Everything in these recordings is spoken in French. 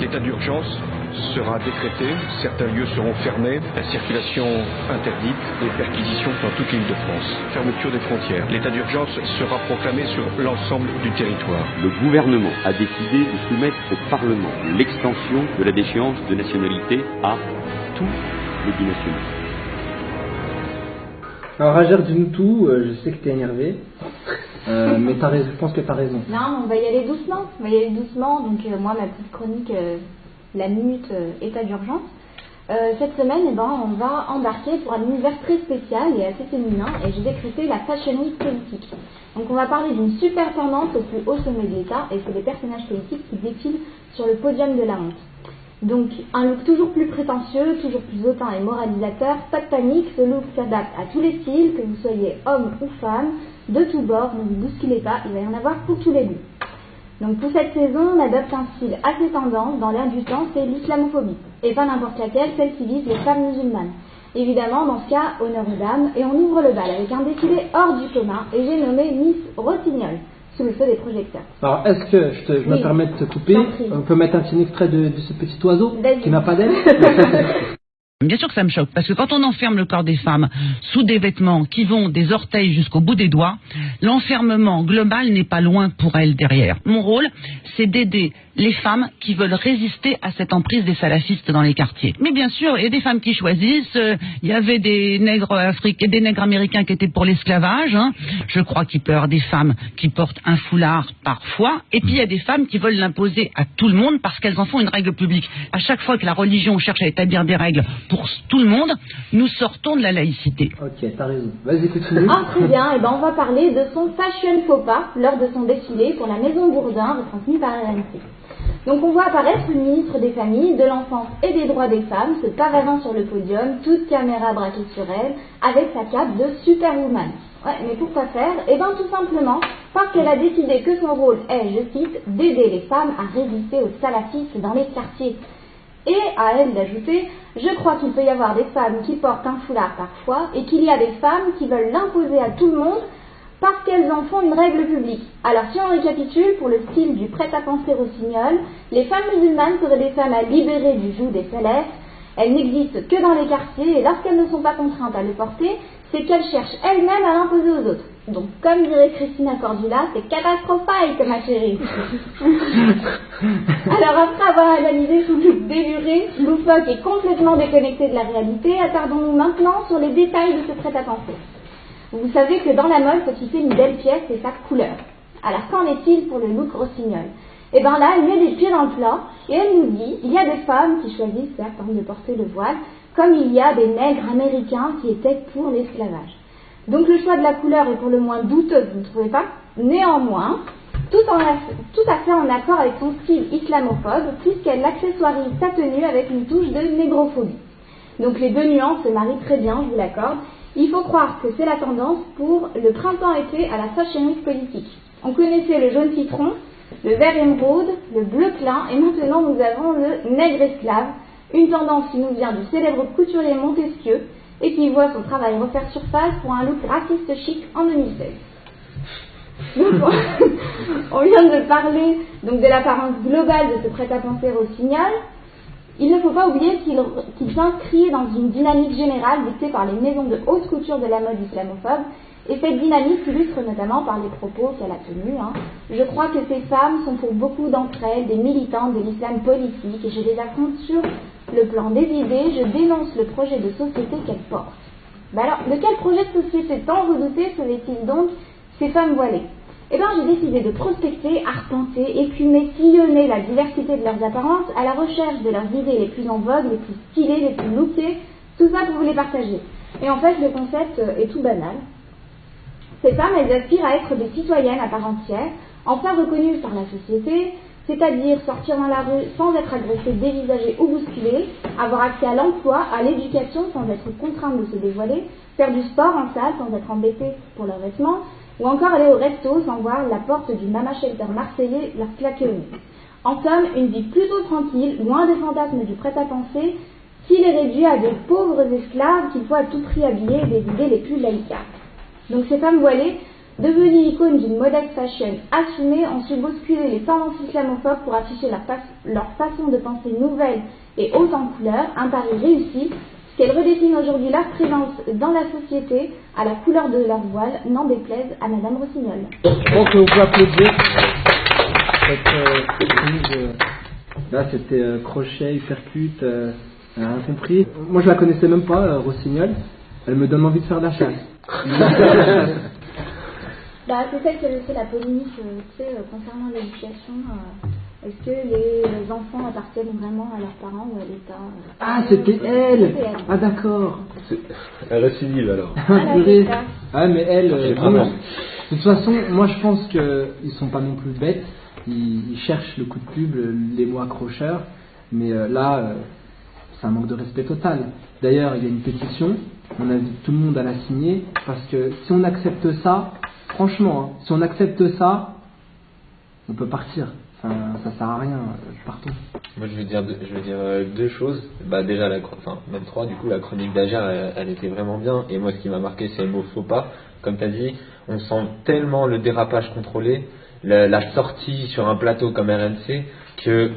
L'état d'urgence sera décrété, certains lieux seront fermés, la circulation interdite, les perquisitions dans toute l'île de France, fermeture des frontières. L'état d'urgence sera proclamé sur l'ensemble du territoire. Le gouvernement a décidé de soumettre au Parlement l'extension de la déchéance de nationalité à tous les binationaux. Alors Rajer, dis-nous tout, euh, je sais que t'es énervé, euh, mais raison, je pense que t'as raison. Non, on va y aller doucement. On va y aller doucement. Donc, euh, moi, ma petite chronique, euh, la minute état d'urgence. Cette semaine, eh ben, on va embarquer pour un univers très spécial et assez féminin. Et j'ai décrété la Fashion Week politique. Donc, on va parler d'une super tendance au plus haut sommet de l'État. Et c'est des personnages politiques qui défilent sur le podium de la honte. Donc, un look toujours plus prétentieux, toujours plus hautain et moralisateur. Pas de panique, ce look s'adapte à tous les styles, que vous soyez homme ou femme, de tous bords, ne vous bousculez pas, il va y en avoir pour tous les goûts. Donc, pour cette saison, on adopte un style assez tendance, dans l'air du temps, c'est l'islamophobie. Et pas n'importe laquelle, celle qui vise les femmes musulmanes. Évidemment, dans ce cas, honneur aux dames, et on ouvre le bal avec un défilé hors du commun, et j'ai nommé Miss Rossignol, sous le feu des projecteurs. Alors, est-ce que, je, te- je me permets de te couper, on peut mettre un petit extrait de, de ce petit oiseau qui n'a pas d'aile Bien sûr que ça me choque, parce que quand on enferme le corps des femmes sous des vêtements qui vont des orteils jusqu'au bout des doigts, l'enfermement global n'est pas loin pour elles derrière. Mon rôle, c'est d'aider les femmes qui veulent résister à cette emprise des salafistes dans les quartiers. Mais bien sûr, il y a des femmes qui choisissent. euh, Il y avait des nègres africains, des nègres américains qui étaient pour l'esclavage. hein. Je crois qu'il peut y avoir des femmes qui portent un foulard parfois. Et puis il y a des femmes qui veulent l'imposer à tout le monde parce qu'elles en font une règle publique. À chaque fois que la religion cherche à établir des règles pour tout le monde, nous sortons de la laïcité. Ok, t'as raison. Vas-y, continue. Ah, très bien, et ben on va parler de son fashion faux pas lors de son défilé pour la Maison Bourdin, retransmis par RMC. Donc on voit apparaître une ministre des Familles, de l'Enfance et des Droits des Femmes, se pavadant sur le podium, toute caméra braquée sur elle, avec sa cape de superwoman. Ouais, mais pourquoi faire? Eh bien tout simplement parce qu'elle a décidé que son rôle est, je cite, d'aider les femmes à résister aux salafistes dans les quartiers. Et à elle d'ajouter, je crois qu'il peut y avoir des femmes qui portent un foulard parfois et qu'il y a des femmes qui veulent l'imposer à tout le monde parce qu'elles en font une règle publique. Alors si on récapitule, pour le style du prêt-à-penser rossignol, les femmes musulmanes seraient des femmes à libérer du joug des salafs. Elles n'existent que dans les quartiers et lorsqu'elles ne sont pas contraintes à le porter, c'est qu'elles cherchent elles-mêmes à l'imposer aux autres. Donc comme dirait Christina Cordula, c'est catastrophique ma chérie. Alors après avoir analysé ce look déluré, loufoque et complètement déconnecté de la réalité, attardons-nous maintenant sur les détails de ce prêt-à-penser. Vous savez que dans la mode, faut citer une belle pièce et sa couleur. Alors qu'en est-il pour le look rossignol? Eh bien là, elle met des pieds dans le plat et elle nous dit il y a des femmes qui choisissent certes de porter le voile, comme il y a des nègres américains qui étaient pour l'esclavage. Donc le choix de la couleur est pour le moins douteux, vous ne trouvez pas Néanmoins, tout, à fait en accord avec son style islamophobe, puisqu'elle accessoirise sa tenue avec une touche de négrophobie. Donc les deux nuances se marient très bien, je vous l'accorde. Il faut croire que c'est la tendance pour le printemps-été à la Fashion Week politique. On connaissait le jaune citron, le vert émeraude, le bleu clin, et maintenant nous avons le nègre esclave, une tendance qui nous vient du célèbre couturier Montesquieu et qui voit son travail refaire surface pour un look raciste chic en 2016. Donc, on- vient de parler donc de l'apparence globale de ce prêt-à-penser rossignol. Il ne faut pas oublier qu'il qu'il s'inscrit dans une dynamique générale dictée par les maisons de haute couture de la mode islamophobe, et cette dynamique s'illustre notamment par les propos qu'elle a tenus. hein. Je crois que ces femmes sont pour beaucoup d'entre elles des militantes de l'islam politique, et je les affronte sur le plan des idées, je dénonce le projet de société qu'elles portent. Ben alors, de quel projet de société tant redouté seraient-ils donc ces femmes voilées? Eh bien, j'ai décidé de prospecter, arpenter, écumer, sillonner la diversité de leurs apparences à la recherche de leurs idées les plus en vogue, les plus stylées, les plus lookées, tout ça pour vous les partager. Et en fait, le concept euh, est tout banal. Ces femmes, elles aspirent à être des citoyennes à part entière, enfin reconnues par la société, c'est-à-dire sortir dans la rue sans être agressées, dévisagées ou bousculées, avoir accès à l'emploi, à l'éducation sans être contraintes de se dévoiler, faire du sport en salle sans être embêtées pour leurs vêtements, ou encore aller au resto sans voir la porte du Mama Shelter marseillais leur claquer. En somme, une vie plutôt tranquille, loin des fantasmes du prêt-à-penser, qui les réduit à de pauvres esclaves qu'il faut à tout prix habiller des idées les plus laïcards. Donc ces femmes voilées Devenus icônes d'une modeste fashion assumée, ont su bousculer les tendances islamophobes pour afficher leur, leur façon de penser nouvelle et haute en couleur, un pari réussi, qu'elles redessinent aujourd'hui leur présence dans la société à la couleur de leur voile, n'en déplaise à Madame Rossignol. Donc on peut applaudir cette euh, euh, là c'était euh, crochet, hypercute, euh, rien compris. Moi je la connaissais même pas, Rossignol. Elle me donne envie de faire de la chasse. bah, c'est celle qui a la polémique tu sais, concernant l'éducation. Est-ce que les enfants appartiennent vraiment à leurs parents ou à l'État Ah, c'était elle. Ah, d'accord. Elle récidive alors. Ah, ah, mais elle, euh, de toute façon, moi je pense qu'ils sont pas non plus bêtes. Ils, cherchent le coup de pub, les mots accrocheurs. Mais euh, là, euh, c'est un manque de respect total. D'ailleurs, il y a une pétition. On invite tout le monde à la signer. Parce que si on accepte ça, franchement, hein, si on accepte ça, on peut partir. Enfin, ça sert à rien, partons. Moi, je vais dire, je veux dire euh, deux choses. Bah, déjà, la, enfin, même trois, du coup, la chronique d'Ager, elle, était vraiment bien. Et moi, ce qui m'a marqué, c'est le mot faux pas. Comme tu as dit, on sent tellement le dérapage contrôlé, la, sortie sur un plateau comme RNC, que,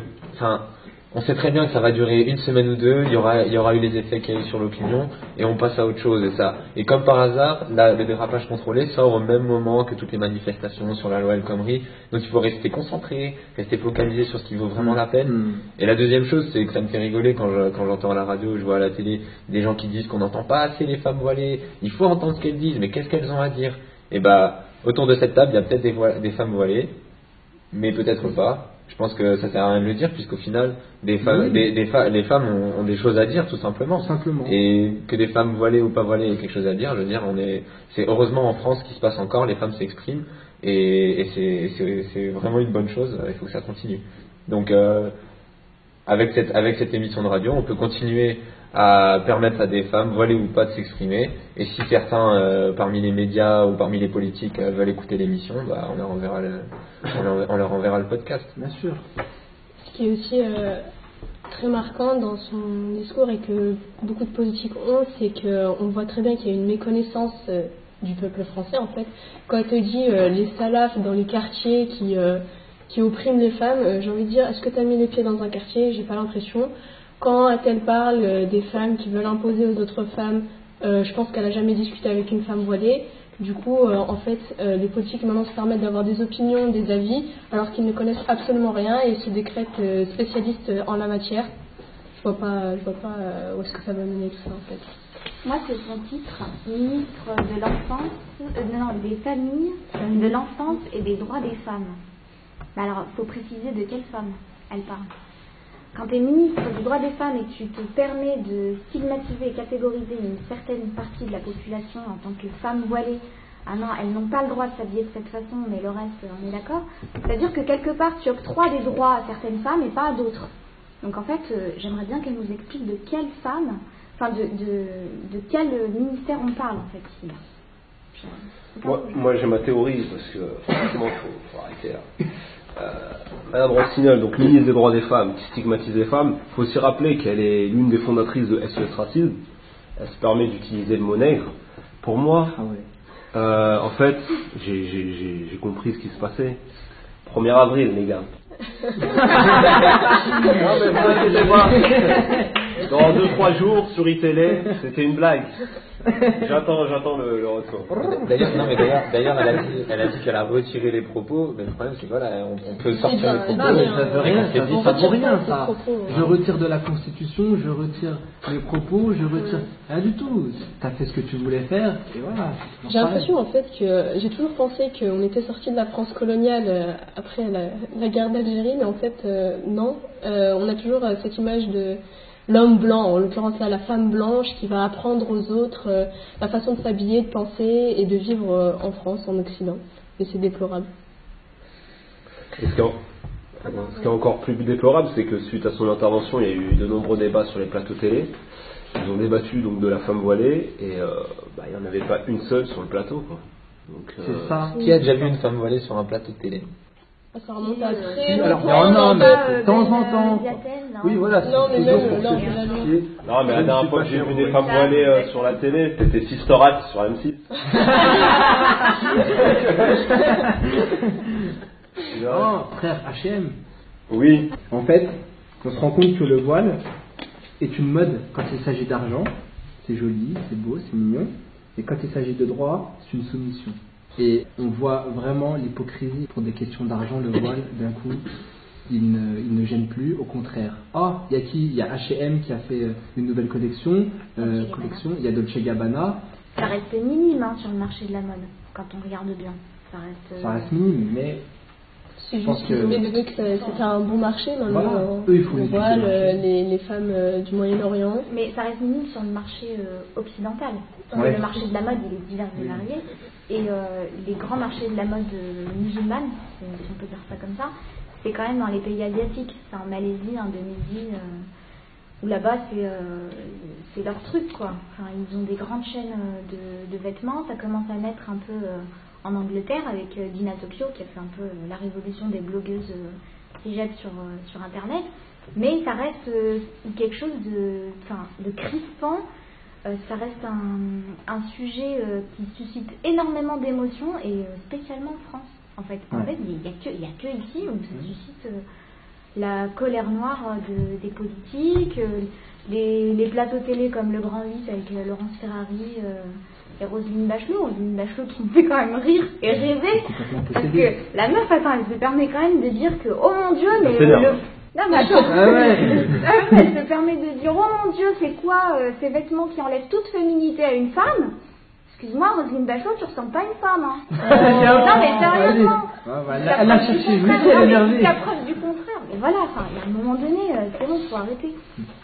on sait très bien que ça va durer une semaine ou deux, il y aura, il y aura eu les effets qu'il y a eu sur l'opinion, et on passe à autre chose. Et, ça. et comme par hasard, le dérapage contrôlé sort au même moment que toutes les manifestations sur la loi El Khomri. Donc il faut rester concentré, rester focalisé sur ce qui vaut vraiment la peine. Mm. Et la deuxième chose, c'est que ça me fait rigoler quand, quand j'entends à la radio, je vois à la télé des gens qui disent qu'on n'entend pas assez les femmes voilées, il faut entendre ce qu'elles disent, mais qu'est-ce qu'elles ont à dire? Et bah, autour de cette table, il y a peut-être des, des femmes voilées, mais peut-être pas je pense que ça sert à rien de le dire puisqu'au final des femmes, les femmes ont, des choses à dire tout simplement. simplement. Et que des femmes voilées ou pas voilées aient quelque chose à dire, je veux dire, on est, c'est heureusement en France qui se passe encore, les femmes s'expriment et, c'est vraiment une bonne chose. Il faut que ça continue. Donc euh, avec cette avec cette émission de radio, on peut continuer à permettre à des femmes, voilées ou pas, de s'exprimer. Et si certains, euh, parmi les médias ou parmi les politiques, euh, veulent écouter l'émission, bah, on, leur enverra le, on, leur enverra le podcast. Bien sûr. Ce qui est aussi euh, très marquant dans son discours et que beaucoup de politiques ont, c'est qu'on voit très bien qu'il y a une méconnaissance du peuple français, en fait. Quand elle te dit les salafs dans les quartiers qui, qui oppriment les femmes, j'ai envie de dire, est-ce que tu as mis les pieds dans un quartier? J'ai pas l'impression. Quand elle parle euh, des femmes qui veulent imposer aux autres femmes, euh, je pense qu'elle n'a jamais discuté avec une femme voilée. Du coup, euh, en fait, les politiques maintenant se permettent d'avoir des opinions, des avis, alors qu'ils ne connaissent absolument rien et se décrètent spécialistes en la matière. Je vois pas, je vois pas où est-ce que ça va mener tout ça en fait. Moi, c'est son titre, ministre de l'enfance, non, des familles, de l'enfance et des droits des femmes. Mais alors, faut préciser de quelle femme elle parle. Quand tu es ministre du droit des femmes et tu te permets de stigmatiser et catégoriser une certaine partie de la population en tant que femme voilée, ah non, elles n'ont pas le droit de s'habiller de cette façon, mais le reste, on est d'accord C'est-à-dire que quelque part, tu octroies des droits à certaines femmes et pas à d'autres. Donc en fait, euh, j'aimerais bien qu'elle nous explique de quelle femme, enfin de, de, quel ministère on parle en fait ici. Moi, moi j'ai ma théorie, parce que franchement, il faut, arrêter là. Euh, Madame Rossignol, donc ministre des droits des femmes, qui stigmatise les femmes, il faut aussi rappeler qu'elle est l'une des fondatrices de SOS Racisme. Elle se permet d'utiliser le mot nègre. Pour moi, ah euh, en fait, j'ai compris ce qui se passait. 1er avril, les gars. non, mais vous dans 2-3 jours sur iTélé, c'était une blague. J'attends, j'attends le, retour. D'ailleurs, non, mais d'ailleurs, d'ailleurs, elle a dit, elle a dit qu'elle a retiré les propos. Mais le problème, c'est que voilà, on, peut sortir les propos. Non, mais ça veut rien, ça veut rien, ça. Je retire de la Constitution, je retire les propos, je retire rien du tout. T'as fait ce que tu voulais faire, et voilà. J'ai l'impression, en fait, que j'ai toujours pensé qu'on était sorti de la France coloniale euh, après la, guerre d'Algérie, mais en fait, euh, non. Euh, on a toujours cette image de l'homme blanc, en l'occurrence là la femme blanche, qui va apprendre aux autres euh, la façon de s'habiller, de penser et de vivre euh, en France, en Occident. Et c'est déplorable. ce, qui est, encore plus déplorable, c'est que suite à son intervention, il y a eu de nombreux débats sur les plateaux télé. Ils ont débattu donc de la femme voilée et euh, bah, il n'y en avait pas une seule sur le plateau. C'est ça. Qui a déjà vu une femme voilée sur un plateau de télé? Ça remonte à très Alors, non, non, mais de temps en temps. Oui, voilà, c'est Non, mais même lors de la loi. Non, mais dernière fois que j'ai vu des femmes voilées euh, sur la télé, c'était Sisterat sur M6. Oh, frère, H&M. Oui. En fait, on se rend compte que le voile est une mode quand il s'agit d'argent. C'est joli, c'est beau, c'est mignon. Et quand il s'agit de droit, c'est une soumission. Et on voit vraiment l'hypocrisie pour des questions d'argent, le voile, d'un coup, il ne, il ne gêne plus, au contraire. Oh, il y a qui? Il y a H&M qui a fait euh, une nouvelle collection, euh, collection. Il y a Dolce Gabbana, Ça reste minime hein, sur le marché de la mode, quand on regarde bien. Ça reste. ça euh, reste minime, mais Je pense juste que- vu que c'était un bon marché maintenant. Voilà. euh, Eux, il faut on les voit le- les, les femmes euh, du Moyen-Orient. Mais ça reste minime sur le marché euh, occidental. Parce Ouais. le marché de la mode, il est divers et varié. Et euh, les grands marchés de la mode musulmane, si on peut dire ça comme ça, c'est quand même dans les pays asiatiques. C'est en Malaisie, Indonésie, euh, où là-bas, c'est euh, c'est leur truc, quoi. Enfin, ils ont des grandes chaînes euh, de, vêtements. Ça commence à naître un peu en Angleterre avec Dina Tokyo, qui a fait un peu la révolution des blogueuses euh, hijab sur, Internet. Mais ça reste quelque chose de, de crispant. Ça reste un, sujet qui suscite énormément d'émotions et spécialement en France. En fait, en Ouais. fait, il n'y a, que- a ici où ça suscite euh, la colère noire de, des politiques, euh, les, les plateaux télé comme Le Grand 8 avec euh, Laurence Ferrari euh, et Roselyne Bachelot. Roselyne Bachelot qui me fait quand même rire et rêver. Parce que la meuf, attends, elle se permet quand même de dire que, oh mon dieu, mais le... Non mais attends, Ah ouais. Ah elle se permet de dire, oh mon dieu, c'est quoi euh, ces vêtements qui enlèvent toute féminité à une femme? Excuse-moi, Roselyne Bachelot, tu ressembles pas à une femme, hein. non mais sérieusement Ah, bah, elle a preuve du cherché, contraire, oui, elle est jusqu'à preuve du contraire. Mais voilà, enfin, a un moment donné, euh, c'est bon, faut arrêter.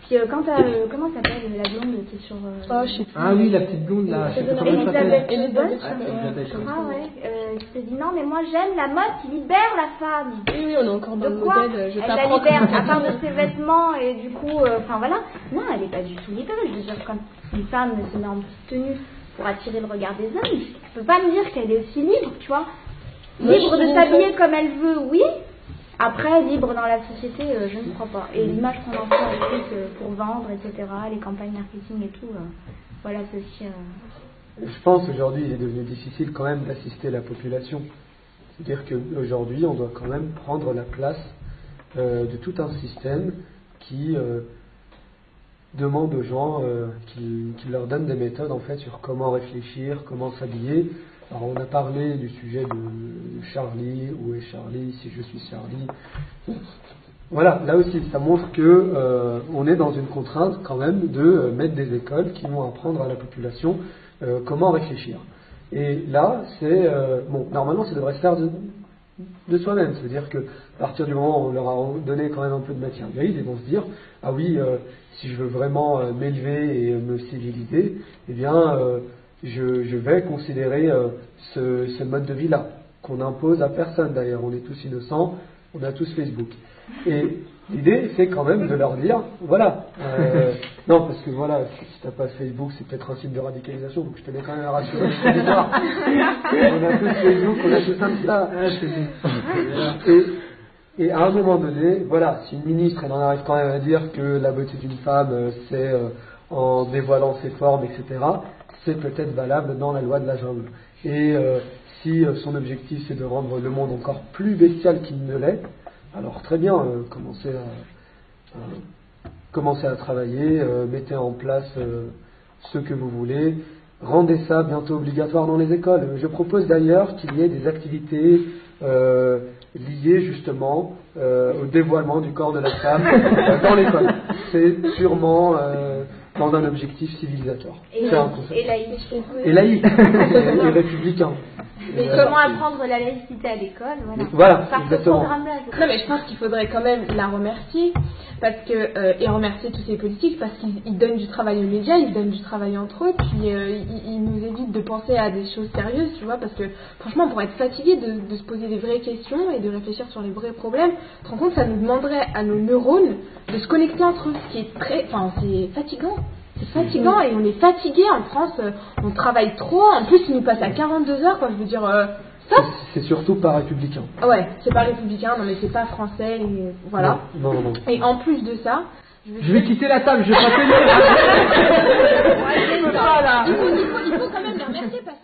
Puis euh, quand t'as, euh, comment s'appelle la blonde qui est sur... euh, Oh, je sais plus. Ah oui, la petite blonde là. Elisabeth Elisabeth, Ah ça. ouais, euh, qui se dit non mais moi j'aime la mode qui libère la femme. Oui, oui, on est encore dans De le modèle. Je Elle la libère à part de ses vêtements et du coup, euh, enfin voilà. Non, elle n'est pas du tout libérée. Je veux dire, quand une femme se met en petite tenue pour attirer le regard des hommes, tu peux pas me dire qu'elle est aussi libre, tu vois. Libre de s'habiller comme elle veut, oui. Après, libre dans la société, euh, je ne crois pas. Et l'image qu'on en fait euh, pour vendre, etc., les campagnes marketing et tout, euh, voilà, c'est aussi. Je pense qu'aujourd'hui, il est devenu difficile quand même d'assister la population. C'est-à-dire qu'aujourd'hui, on doit quand même prendre la place de tout un système qui demande aux gens, euh, leur donne des méthodes en fait sur comment réfléchir, comment s'habiller. Alors on a parlé du sujet de Charlie, où est Charlie, si je suis Charlie? Voilà, là aussi, ça montre que euh, on est dans une contrainte quand même de euh, mettre des écoles qui vont apprendre à la population euh, comment réfléchir. Et là, c'est bon, normalement, ça devrait se faire de, de soi-même. C'est-à-dire que à partir du moment où on leur a donné quand même un peu de matière grise, ils vont se dire ah oui, euh, si je veux vraiment euh, m'élever et me civiliser, eh bien, euh, je, vais considérer euh, ce, mode de vie-là qu'on impose à personne. D'ailleurs, on est tous innocents, on a tous Facebook. L'idée, c'est quand même de leur dire, voilà, euh, non, parce que voilà, si, t'as pas Facebook, c'est peut-être un site de radicalisation, donc je tenais quand même à rassurer on a tous Facebook, on a tous Insta. Et, et à un moment donné, voilà, si une ministre, elle en arrive quand même à dire que la beauté d'une femme, euh, c'est euh, en dévoilant ses formes, etc., c'est peut-être valable dans la loi de la jungle. Et euh, si son objectif, c'est de rendre le monde encore plus bestial qu'il ne l'est, alors très bien, euh, commencez à, à- commencez à travailler, euh, mettez en place euh, ce que vous voulez, rendez ça bientôt obligatoire dans les écoles. Je propose d'ailleurs qu'il y ait des activités euh, liées justement euh, au dévoilement du corps de la femme euh, dans l'école. C'est purement euh, dans un objectif civilisateur. Et, C'est un et laïque. Et laïque, et, républicain. Et, euh, comment apprendre la laïcité à l'école Voilà. Voilà, Par ce exactement. Non, mais je pense qu'il faudrait quand même la remercier parce que euh, et remercier tous ces politiques parce qu'ils ils donnent du travail aux médias, ils donnent du travail entre eux, puis euh, ils, ils nous évitent de penser à des choses sérieuses, tu vois, parce que franchement, pour être fatigué de, de se poser des vraies questions et de réfléchir sur les vrais problèmes, tu te rends compte, ça nous demanderait à nos neurones de se connecter entre eux, ce qui est très, enfin, c'est fatigant. C'est fatigant et on est fatigué en France, euh, on travaille trop, en plus ils nous passent à 42 heures, quoi, je veux dire, euh. C'est surtout pas républicain. Ouais, c'est pas républicain, non mais c'est pas français, et voilà. Non, non, non. Et en plus de ça, Je vais quitter la table, je vais pas tenir. Ouais. Il faut, il faut- il faut quand même les remercier parce